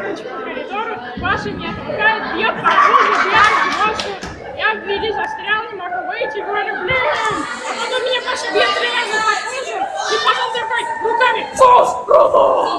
короче, по коридору, Паша не отпускает, Я по кругу, я брошу, я в виде застрял, не могу выйти, говорю, блин, а потом меня Паша бьет реально по кругу, и потом такой руками, фу, круто!